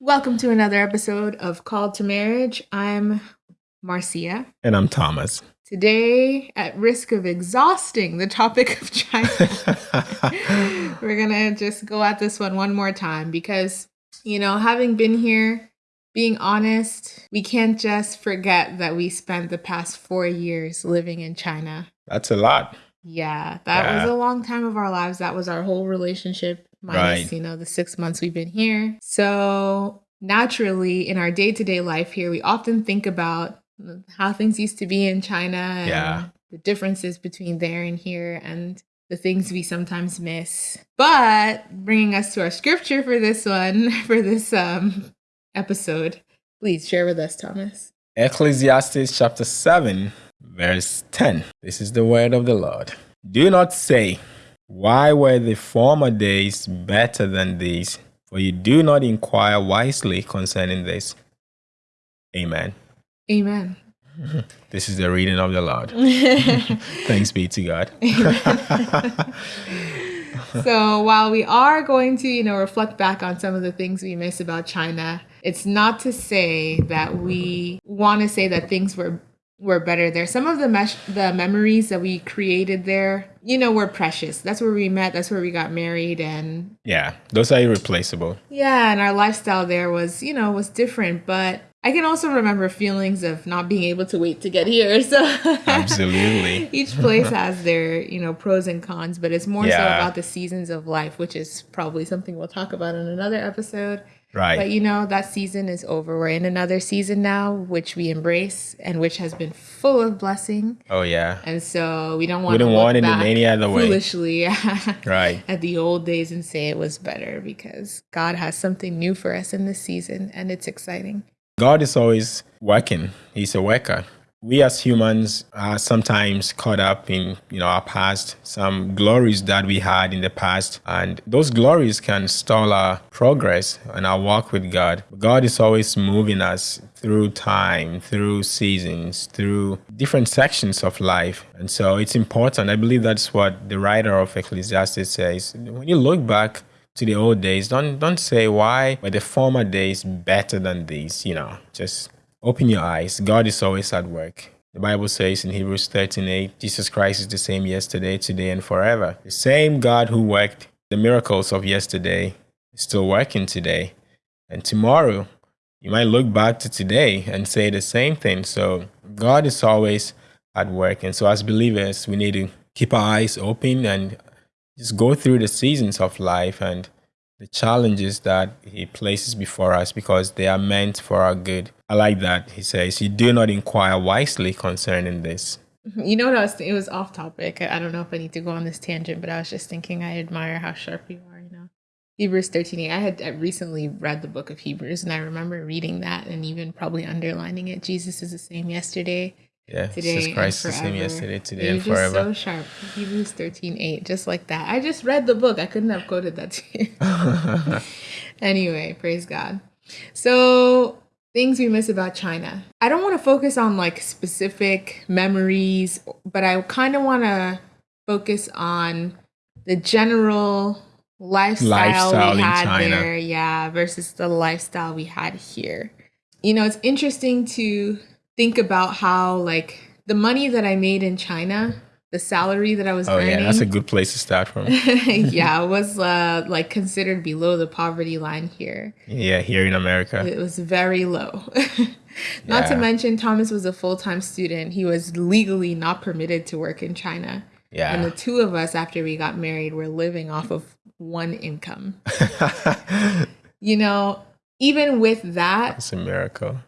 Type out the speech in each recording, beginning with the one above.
Welcome to another episode of Called to Marriage. I'm Marcia. And I'm Thomas. Today, at risk of exhausting the topic of China, we're going to just go at this one one more time because, you know, having been here, being honest, we can't just forget that we spent the past four years living in China. That's a lot. Yeah, that yeah. was a long time of our lives. That was our whole relationship minus right. you know the six months we've been here. So naturally in our day-to-day life here we often think about how things used to be in china and yeah. the differences between there and here and the things we sometimes miss. But bringing us to our scripture for this one for this um episode please share with us thomas. Ecclesiastes chapter 7 verse 10 this is the word of the lord. Do not say why were the former days better than these? For you do not inquire wisely concerning this. Amen. Amen. This is the reading of the Lord. Thanks be to God. so while we are going to, you know, reflect back on some of the things we miss about China, it's not to say that we want to say that things were were better there. Some of the mesh, the memories that we created there, you know, we're precious. That's where we met. That's where we got married, and yeah, those are irreplaceable. Yeah, and our lifestyle there was, you know, was different, but. I can also remember feelings of not being able to wait to get here. So absolutely, each place has their you know pros and cons, but it's more yeah. so about the seasons of life, which is probably something we'll talk about in another episode. Right. But you know, that season is over. We're in another season now, which we embrace and which has been full of blessing. Oh yeah. And so we don't want we don't want it in any other way. Foolishly, right. At the old days and say it was better because God has something new for us in this season and it's exciting. God is always working. He's a worker we as humans are sometimes caught up in you know our past some glories that we had in the past and those glories can stall our progress and our walk with god. God is always moving us through time through seasons through different sections of life. And so it's important. I believe that's what the writer of ecclesiastes says. When you look back to the old days don't don't say why were the former days better than these? You know just Open your eyes. God is always at work. The Bible says in Hebrews 13 8, Jesus Christ is the same yesterday, today, and forever. The same God who worked the miracles of yesterday is still working today. And tomorrow, you might look back to today and say the same thing. So, God is always at work. And so, as believers, we need to keep our eyes open and just go through the seasons of life and the challenges that he places before us because they are meant for our good. I like that. He says, You do not inquire wisely concerning this. You know what I was it was off topic. I don't know if I need to go on this tangent, but I was just thinking I admire how sharp you are, you know. Hebrews 13. I had I recently read the book of Hebrews and I remember reading that and even probably underlining it. Jesus is the same yesterday, yeah, today Jesus Christ the same yesterday, today, You're and forever. so sharp. Hebrews 13, 8, just like that. I just read the book. I couldn't have quoted that to you. anyway, praise God. So things we miss about China. I don't want to focus on like specific memories, but I kind of want to focus on the general lifestyle, lifestyle we had China. there, yeah, versus the lifestyle we had here. You know, it's interesting to think about how like the money that I made in China, the salary that I was oh, earning. yeah, that's a good place to start from. yeah, it was uh, like considered below the poverty line here. Yeah, here in America. It was very low. not yeah. to mention Thomas was a full-time student. He was legally not permitted to work in China. Yeah. And the two of us after we got married were living off of one income. you know, even with that, it's a miracle.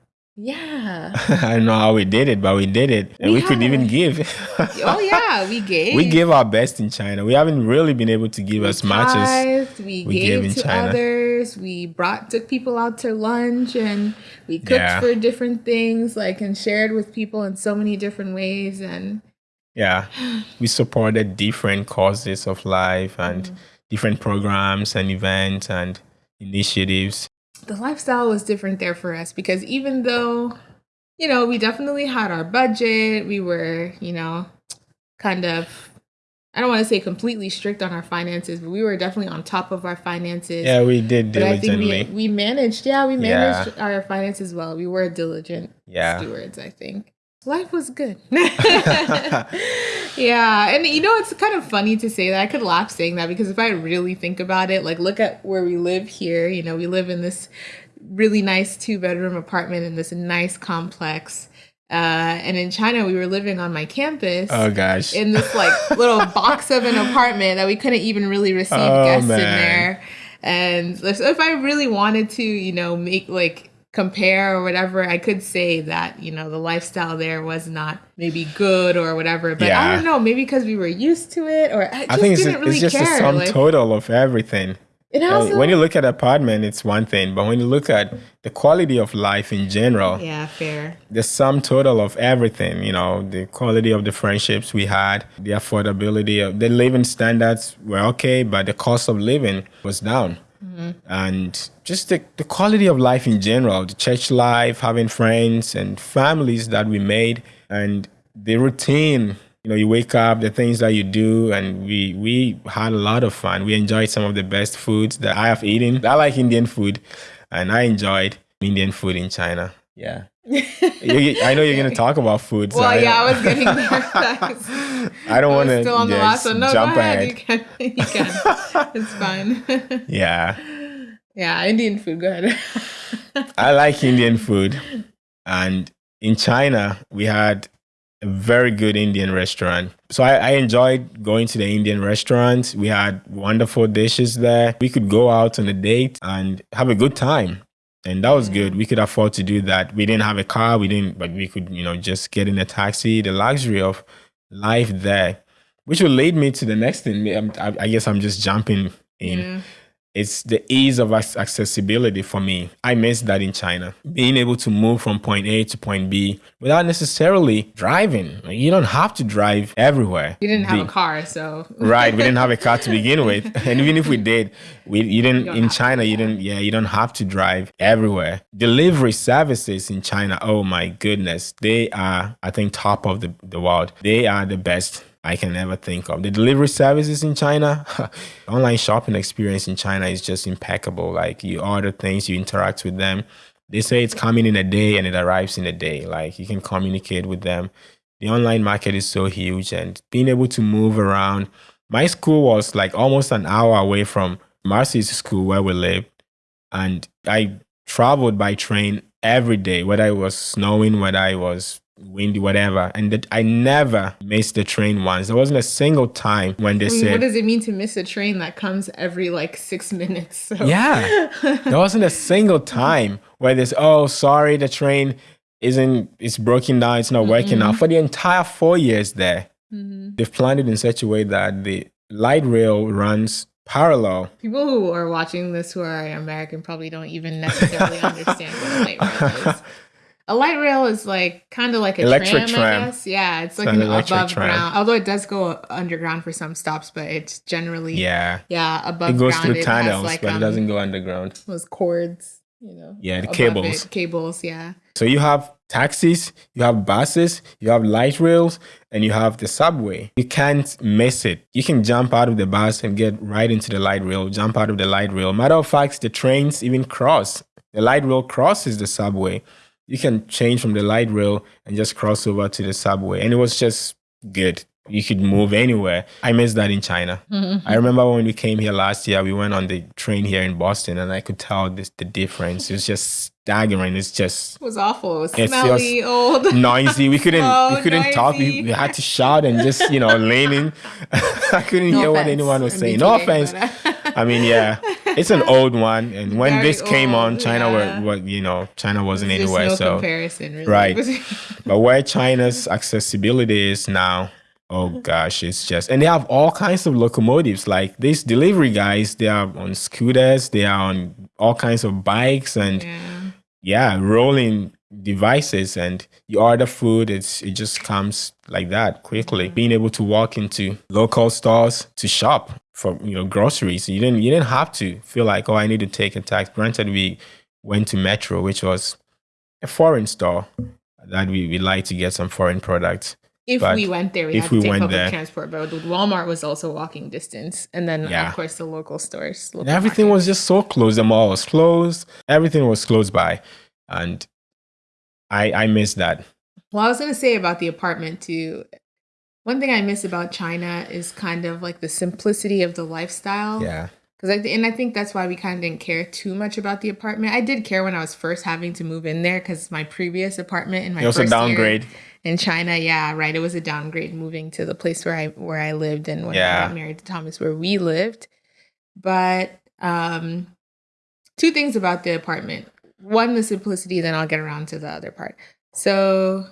Yeah. I don't know how we did it, but we did it. And we, we could even give. oh yeah, we gave. We gave our best in China. We haven't really been able to give we as much as we, we gave in to China. others. We brought took people out to lunch and we cooked yeah. for different things, like and shared with people in so many different ways. And yeah, we supported different causes of life and mm. different programs and events and initiatives the lifestyle was different there for us because even though, you know, we definitely had our budget, we were, you know, kind of I don't want to say completely strict on our finances, but we were definitely on top of our finances. Yeah, we did but I think we, we managed, yeah, we Yeah. managed our finances well. We were diligent Yeah. stewards, I think. Life was good. yeah. And you know, it's kind of funny to say that. I could laugh saying that because if I really think about it, like look at where we live here. You know, we live in this really nice two bedroom apartment in this nice complex. Uh, and in China, we were living on my campus oh gosh. in this like little box of an apartment that we couldn't even really receive Oh, guests in there. And so if I really wanted to, you know, make like compare or whatever, I could say that, you know, the lifestyle there was not maybe good or whatever. But I don't know, maybe because we were used to it or I just I think it's, didn't really it's just care. the sum like, total of everything. Uh, also, when you look at apartment, it's one thing, but when you look at the quality of life in general, yeah, fair. the sum total of everything, you know, the quality of the friendships we had, the affordability of the living standards were okay, but the cost of living was down. And just the, the quality of life in general, the church life, having friends and families that we made, and the routine. You know, you wake up, the things that you do, and we we had a lot of fun. We enjoyed some of the best foods that I have eaten. I like Indian food, and I enjoyed Indian food in China. Yeah. I know you're gonna talk about food. so Well, I, yeah, I was getting there. I don't want to still on the last one. No, jump go ahead. ahead. You can. You can. it's fine. Yeah, yeah, Indian food. Go ahead. I like Indian food, and in China we had a very good Indian restaurant. So I, I enjoyed going to the Indian restaurants. We had wonderful dishes there. We could go out on a date and have a good time. And that was good. Mm. We could afford to do that. We didn't have a car. We didn't, but we could, you know, just get in a taxi. The luxury of life there, which will lead me to the next thing. I, I guess I'm just jumping in. Yeah. It's the ease of accessibility for me. I miss that in China. Being able to move from point A to point B without necessarily driving. You don't have to drive everywhere. You didn't have a car, so right we didn't have a car to begin with and even if we did we you didn't don't in china you didn't yeah you don't have to drive everywhere delivery services in china oh my goodness they are i think top of the, the world they are the best I can ever think of. The delivery services in China, online shopping experience in China is just impeccable. Like you order things, you interact with them. They say it's coming in a day and it arrives in a day. Like you can communicate with them the online market is so huge and being able to move around. My school was like almost an hour away from Marcy's school where we lived. And I traveled by train every day, whether it was snowing, whether it was windy, whatever. And that I never missed the train once. There wasn't a single time when they I mean, said, what does it mean to miss a train that comes every like six minutes? So Yeah. there wasn't a single time where there's, oh, sorry, the train isn't, it's broken down, it's not working now. For the entire four years there, Mhm. they've planned it in such a way that the light rail runs parallel. people who are watching this who are American probably don't even necessarily understand what a light rail is. A light rail is like kind of like a Electric tram, tram. I guess. Yeah, it's like an an, above tram. ground. Although it does go underground for some stops, but it's generally Yeah. yeah above ground. It goes ground. through tunnels, like, but it um, doesn't go underground. Those cords, you know. Yeah, the cables. it. Cables, yeah. So you have taxis, you have buses, you have light rails, and you have the subway. You can't miss it. You can jump out of the bus and get right into the light rail, jump out of the light rail. Matter of fact, the trains even cross. The light rail crosses the subway. You can change from the light rail and just cross over to the subway. And it was just good. You could move anywhere. I miss that in China. I remember when we came here last year, we went on the train here in Boston and I could tell this the difference. It was just staggering. It's just It was awful. It smelly, old. noisy. We couldn't Slow, we oh, couldn't talk. We, we had to shout and just you know leaning. I couldn't No hear what anyone was I'm saying. No offense. I mean, yeah, it's an old one, and when Very this came on, China yeah. were what you know China wasn't There's anywhere. no so comparison, really. Right. but where China's accessibility is now. Oh gosh, it's just and they have all kinds of locomotives. Like these delivery guys, they are on scooters, they are on all kinds of bikes, and yeah. yeah, rolling devices and you order food, it's it just comes like that quickly. Being able to walk into local stores to shop for you know groceries. You didn't you didn't have to feel like, oh, I need to take a taxi. Granted, we went to Metro, which was a foreign store that we, we like to get some foreign products. if But we went there, we if had to we take went public there- transport. But Walmart was also walking distance, and then Yeah. of course the local stores. Local everything market. was just so close. The mall was closed. Everything was close by, and I I miss that. Well, I was gonna say about the apartment too. One thing I miss about China is kind of like the simplicity of the lifestyle. Yeah, Because I and I think that's why we kind of didn't care too much about the apartment. I did care when I was first having to move in there because my previous apartment in my it was a downgrade. in China. Yeah, right. It was a downgrade moving to the place where I where I lived and when Yeah. I got married to Thomas, where we lived. But um, two things about the apartment. One, the simplicity. Then I'll get around to the other part. So,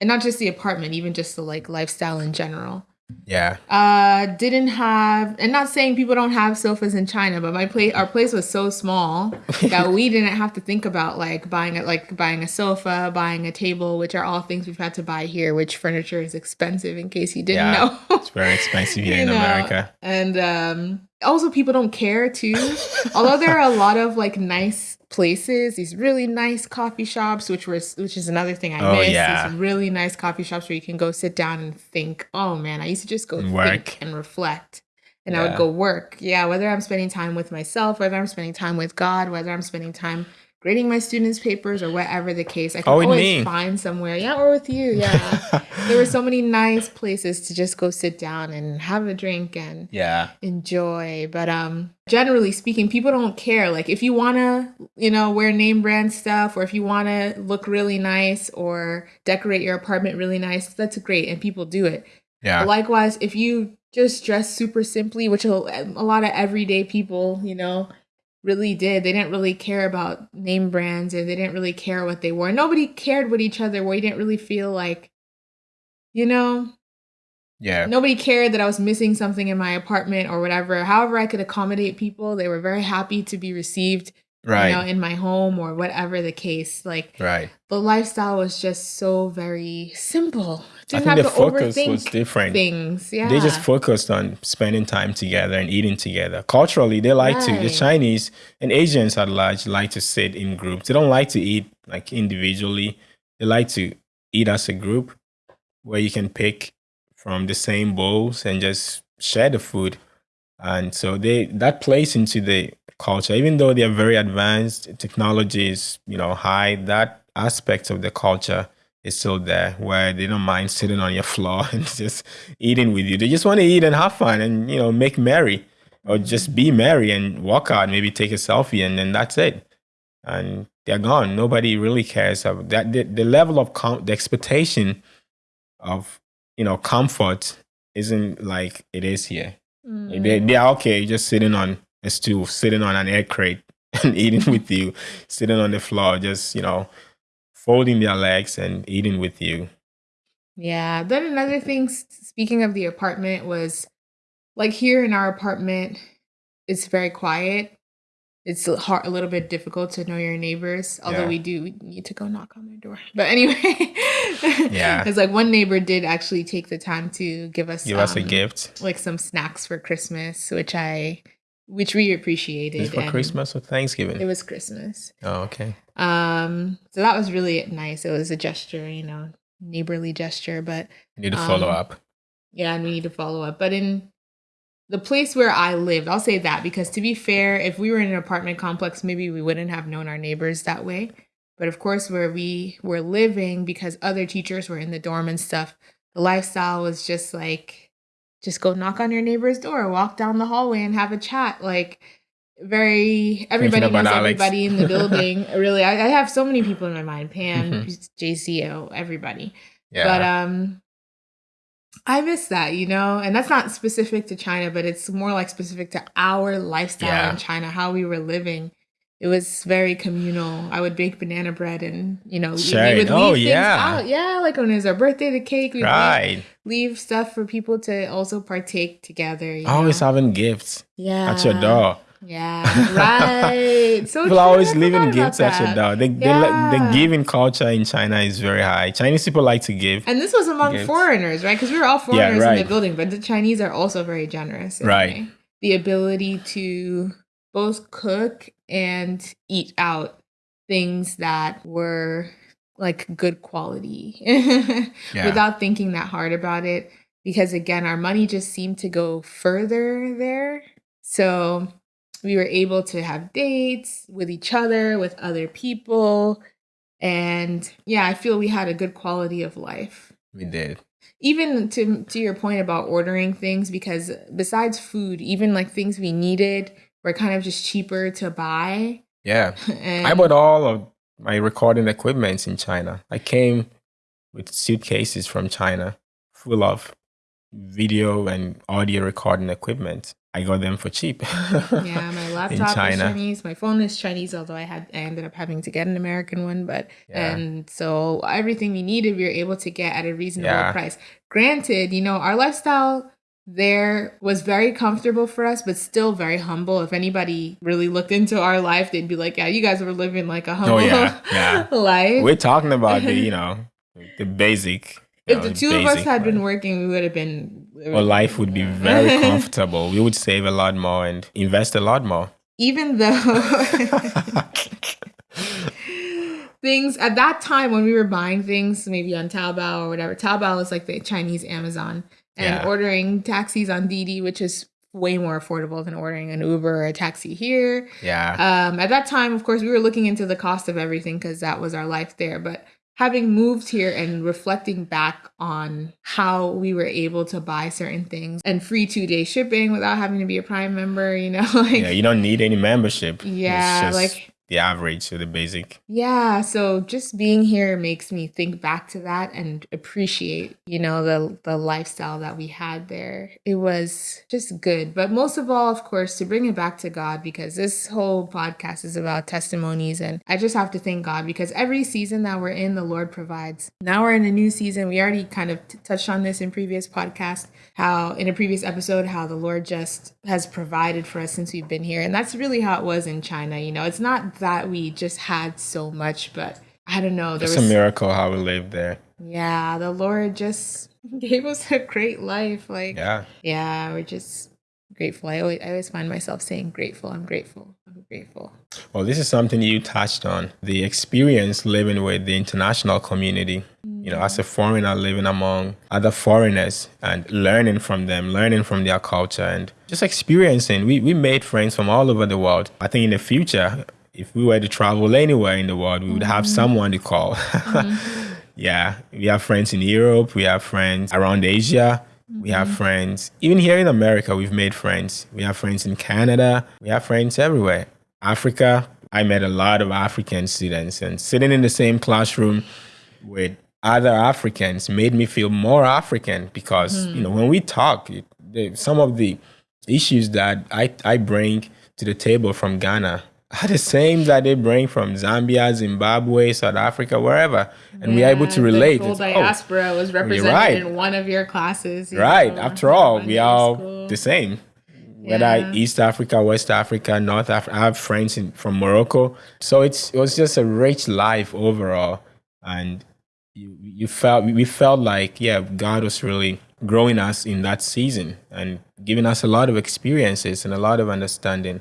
and not just the apartment, even just the like lifestyle in general Yeah, uh didn't have and not saying people don't have sofas in china but my place our place was so small that we didn't have to think about like buying a like buying a sofa buying a table which are all things we've had to buy here which furniture is expensive in case you didn't Yeah. know it's very expensive here in know, America. and um also people don't care too although there are a lot of like nice places these really nice coffee shops which was which is another thing i Oh, miss yeah. these really nice coffee shops where you can go sit down and think oh man i used to just go work. think and reflect and i would go work yeah whether i'm spending time with myself whether i'm spending time with god whether i'm spending time grading my students papers or whatever the case i can Oh, always me. find somewhere. Yeah or with you yeah. There were so many nice places to just go sit down and have a drink and yeah, enjoy. But um generally speaking people don't care. Like if you want to you know wear name brand stuff or if you want to look really nice or decorate your apartment really nice that's great and people do it. Yeah, likewise if you just dress super simply which a lot of everyday people you know really did they didn't really care about name brands or they didn't really care what they wore nobody cared what each other wore you didn't really feel like you know yeah. nobody cared that I was missing something in my apartment or whatever. However, I could accommodate people. They were very happy to be received, Right, you know, in my home or whatever the case. Like right. the lifestyle was just so very simple. I Didn't think have the to focus was different. things. Yeah, They just focused on spending time together and eating together. Culturally, they like to. The Chinese and Asians at large like to sit in groups. They don't like to eat like individually. They like to eat as a group, where you can pick from the same bowls and just share the food. And so they that plays into the culture. Even though they are very advanced, technology is you know high. That aspect of the culture is still there where they don't mind sitting on your floor and just eating with you. They just want to eat and have fun and you know make merry or just be merry and walk out, maybe take a selfie and then that's it. And they're gone. Nobody really cares about that. The, the level of com- the expectation of you know comfort isn't like it is here. Mm. They they are okay just sitting on a stool, sitting on an air crate and eating with you, sitting on the floor, just you know folding their legs and eating with you. Yeah. Then another thing, speaking of the apartment, was like here in our apartment, it's very quiet. It's a hard, a little bit difficult to know your neighbors, although Yeah. we do we need to go knock on their door. But anyway, Yeah. because like one neighbor did actually take the time to give us Give us a um, gift. like some snacks for Christmas, which I which we appreciated. For Christmas or Thanksgiving? It was Christmas. oh, okay. Um, so that was really nice. It was a gesture, you know, neighborly gesture, but You need to follow Um, up. yeah, and we need to follow up. But in the place where I lived, I'll say that because to be fair, if we were in an apartment complex, maybe we wouldn't have known our neighbors that way. But of course, where we were living, because other teachers were in the dorm and stuff, the lifestyle was just like, just go knock on your neighbor's door, walk down the hallway and have a chat. Like, very, everybody knows everybody in the building. really, I, I have so many people in my mind Pam, Mhm. JCO, everybody. Yeah. But um I miss that, you know, and that's not specific to China, but it's more like specific to our lifestyle Yeah. in China, how we were living. It was very communal. I would bake banana bread and, you know, we- we would Oh, leave things yeah. out. Yeah, like when it was our uh, birthday, the cake, we'd leave, right. leave stuff for people to also partake together. You Always know? having gifts yeah. at your door. Yeah, right. So people are always leaving gifts at your door. The, the, le- the giving culture in China is very high. Chinese people like to give. And this was among Gifts. foreigners, right? Because we were all foreigners in right. the building, but the Chinese are also very generous. Right. way. The ability to both cook and eat out things that were like good quality yeah. without thinking that hard about it. Because again, our money just seemed to go further there. So we were able to have dates with each other, with other people. And yeah, I feel we had a good quality of life. We did. Even to to your point about ordering things, because besides food, even like things we needed were kind of just cheaper to buy. Yeah. and I bought all of my recording equipment in China. I came with suitcases from China full of video and audio recording equipment. I got them for cheap. yeah, my laptop is Chinese. My phone is Chinese, although I had I ended up having to get an American one. But yeah. and so everything we needed, we were able to get at a reasonable yeah. price. Granted, you know, our lifestyle there was very comfortable for us, but still very humble. If anybody really looked into our life, they'd be like, "Yeah, you guys were living like a humble oh, yeah, yeah. life." We're talking about the, you know, the basic. if know, the two of us had been working, we would have been. Our life would be very comfortable. We would save a lot more and invest a lot more. Even though things at that time when we were buying things, maybe on Taobao or whatever, Taobao was like the Chinese Amazon and yeah. ordering taxis on Didi, which is way more affordable than ordering an Uber or a taxi here. Yeah. Um, at that time, of course, we were looking into the cost of everything because that was our life there. But having moved here and reflecting back on how we were able to buy certain things and free two day shipping without having to be a Prime member, you know, like yeah, you don't need any membership. Yeah, like the average or the basic. Yeah, so just being here makes me think back to that and appreciate, you know, the the lifestyle that we had there. It was just good. But most of all, of course, to bring it back to God because this whole podcast is about testimonies and I just have to thank God because every season that we're in, the Lord provides. Now we're in a new season. We already kind of t- touched on this in previous podcast how in a previous episode how the Lord just has provided for us since we've been here. And that's really how it was in China, you know. It's not that we just had so much, but I don't know. There it's was, a miracle how we lived there. Yeah, the Lord just gave us a great life. Like, yeah, yeah, we're just grateful. I always, I always find myself saying grateful. I'm grateful. I'm grateful. Well, this is something you touched on the experience living with the international community. Mm. You know, as a foreigner living among other foreigners and learning from them, learning from their culture, and just experiencing. We, we made friends from all over the world. I think in the future, if we were to travel anywhere in the world, we would have mm-hmm. someone to call. Mm-hmm. yeah, we have friends in Europe, we have friends around Asia, we have mm-hmm. friends even here in America. We've made friends. We have friends in Canada. We have friends everywhere. Africa. I met a lot of African students, and sitting in the same classroom with other Africans made me feel more African because mm. you know when we talk, it, some of the issues that I I bring to the table from Ghana are the same that they bring from Zambia, Zimbabwe, South Africa, wherever, and yeah, we're able to relate. The oh, diaspora oh, was represented right. in one of your classes. You right. Know, After all, we are the same. Yeah. Whether East Africa, West Africa, North Africa, I have friends in, from Morocco, so it's it was just a rich life overall, and you you felt we felt like yeah, God was really growing us in that season and giving us a lot of experiences and a lot of understanding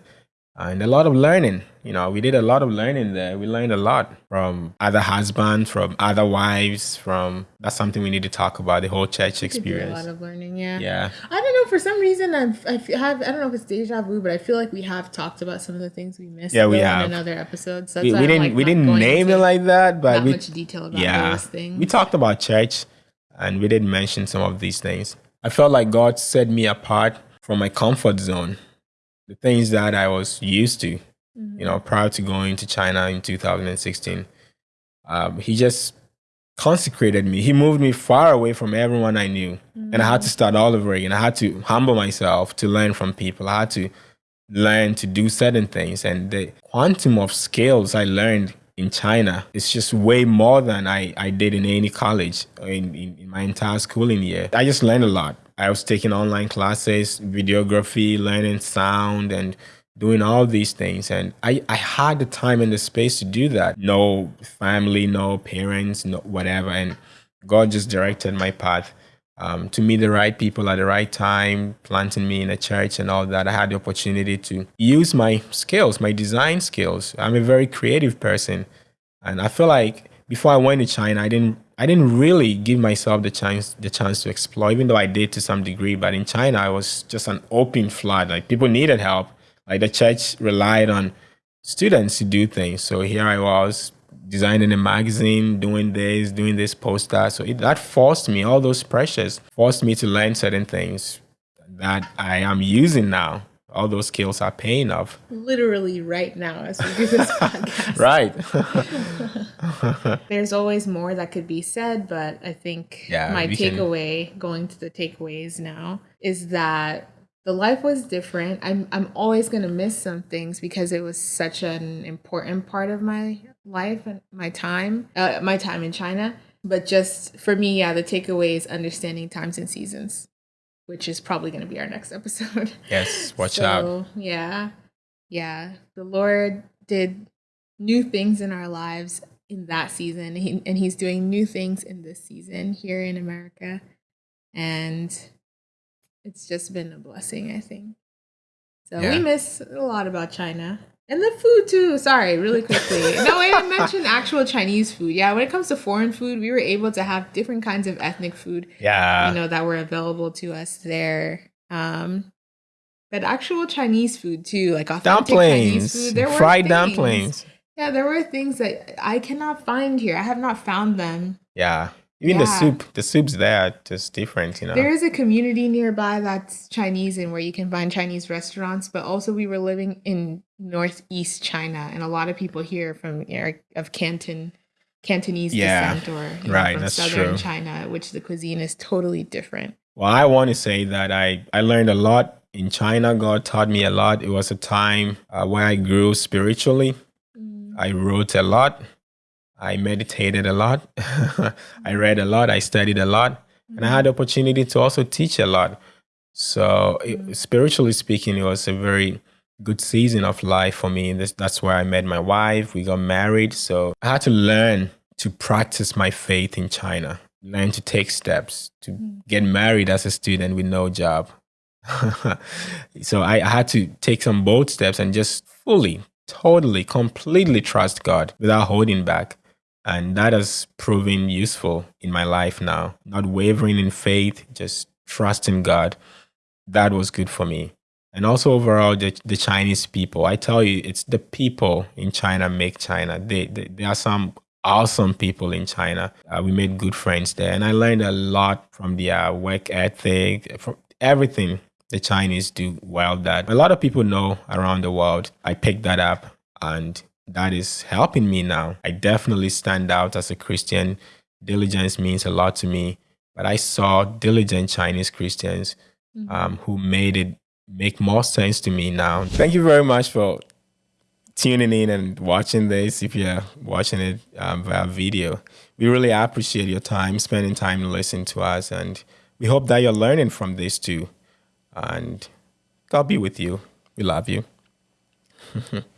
Uh, and a lot of learning. You know, we did a lot of learning there. We learned a lot from other husbands, from other wives, from that's something we need to talk about the whole church experience. a lot of learning, yeah. Yeah. I don't know. For some reason, I've, I have I don't know if it's deja vu, but I feel like we have talked about some of the things we missed. Yeah, we have in another episodes. we, we didn't like we didn't name it like that, but we, much detail about yeah, those things. We talked about church, and we did mention some of these things. I felt like God set me apart from my comfort zone the things that I was used to, mm-hmm. you know, prior to going to China in 2016. Um, he just consecrated me. He moved me far away from everyone I knew. Mm-hmm. And I had to start all over again. I had to humble myself to learn from people. I had to learn to do certain things. And the quantum of skills I learned in China is just way more than I, I did in any college in, in, in my entire schooling year. I just learned a lot. I was taking online classes, videography, learning sound, and doing all these things. And I, I had the time and the space to do that. No family, no parents, no whatever. And God just directed my path um, to meet the right people at the right time, planting me in a church and all that. I had the opportunity to use my skills, my design skills. I'm a very creative person. And I feel like before I went to China, I didn't I didn't really give myself the chance the chance to explore, even though I did to some degree. But in China, I was just an open flood. Like people needed help. Like the church relied on students to do things. So here I was designing a magazine, doing this, doing this poster. So it, that forced me, all those pressures forced me to learn certain things that I am using now. All those skills are paying off. Literally right now as we do this podcast. Right. There's always more that could be said, but I think Yeah, my we can- takeaway, going to the takeaways now, is that the life was different. I'm I'm always gonna miss some things because it was such an important part of my life and my time, uh, my time in China. But just for me, yeah, the takeaway is understanding times and seasons, which is probably gonna be our next episode. yes, watch out. Yeah. Yeah. The Lord did new things in our lives in that season. He, and He's doing new things in this season here in America. And it's just been a blessing, I think. So Yeah. we miss a lot about China. And the food too. Sorry, really quickly. no, I didn't mention actual Chinese food. Yeah, when it comes to foreign food, we were able to have different kinds of ethnic food Yeah. you know that were available to us there um but actual chinese food too like authentic chinese dumplings. food there were Fried things- dumplings. yeah there were things that i cannot find here i have not found them Yeah. Even the soup, the soup's there, are just different, you know. there is a community nearby that's chinese and where you can find chinese restaurants but also we were living in northeast china and a lot of people here from of canton cantonese Yeah, descent or you know, right, from southern true. china which the cuisine is totally different Well, I want to say that I, I learned a lot in China. God taught me a lot. It was a time uh, where I grew spiritually. Mm. I wrote a lot. I meditated a lot. I read a lot. I studied a lot. And I had the opportunity to also teach a lot. So, it, mm. spiritually speaking, it was a very good season of life for me. This, that's where I met my wife. We got married. So, I had to learn to practice my faith in China, learn to take steps, to mm. get married as a student with no job. so, I, I had to take some bold steps and just fully, totally, completely trust God without holding back. And that has proven useful in my life now. Not wavering in faith, just trusting God. That was good for me. And also overall, the, the Chinese people. I tell you, it's the people in China make China. They, they, there are some awesome people in China. Uh, we made good friends there. And I learned a lot from their work ethic, from everything the Chinese do well that a lot of people know around the world. I picked that up and that is helping me now. I definitely stand out as a Christian. Diligence means a lot to me, but I saw diligent Chinese Christians um, who made it make more sense to me now. Thank you very much for tuning in and watching this. If you're watching it um, via video, we really appreciate your time, spending time to listen to us, and we hope that you're learning from this too. And God be with you. We love you.